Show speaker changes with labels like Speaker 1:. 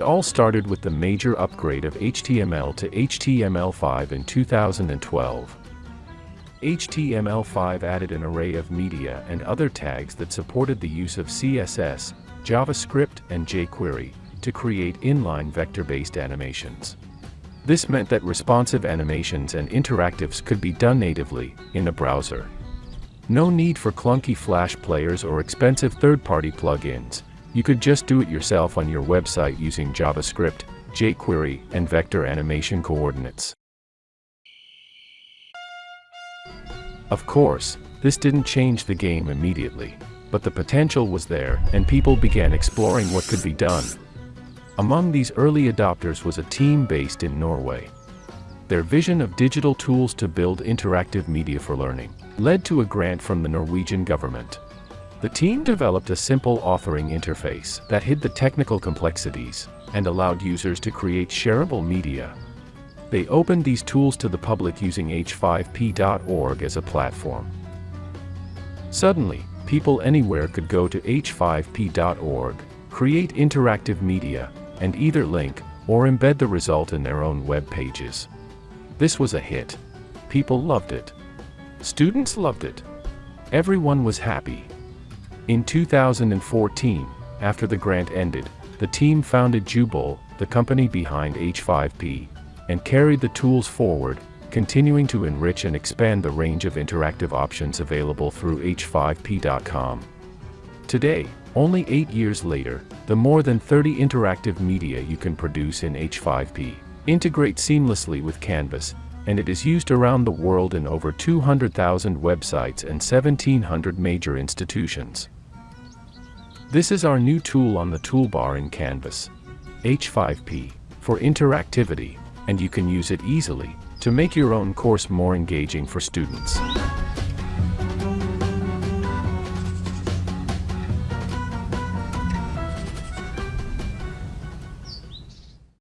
Speaker 1: all started with the major upgrade of HTML to HTML5 in 2012. HTML5 added an array of media and other tags that supported the use of CSS, JavaScript, and jQuery to create inline vector-based animations. This meant that responsive animations and interactives could be done natively in a browser. No need for clunky Flash players or expensive third-party plugins. You could just do it yourself on your website using JavaScript, jQuery, and vector animation coordinates. Of course, this didn't change the game immediately, but the potential was there and people began exploring what could be done. Among these early adopters was a team based in Norway. Their vision of digital tools to build interactive media for learning led to a grant from the Norwegian government. The team developed a simple authoring interface that hid the technical complexities and allowed users to create shareable media. They opened these tools to the public using h5p.org as a platform. Suddenly, people anywhere could go to h5p.org, create interactive media, and either link or embed the result in their own web pages. This was a hit. People loved it. Students loved it. Everyone was happy. In 2014, after the grant ended, the team founded Joubel, the company behind H5P, and carried the tools forward, continuing to enrich and expand the range of interactive options available through h5p.com. Today, only eight years later, the more than 30 interactive media you can produce in H5P integrate seamlessly with Canvas, and it is used around the world in over 200,000 websites and 1,700 major institutions. This is our new tool on the toolbar in Canvas, H5P, for interactivity, and you can use it easily to make your own course more engaging for students.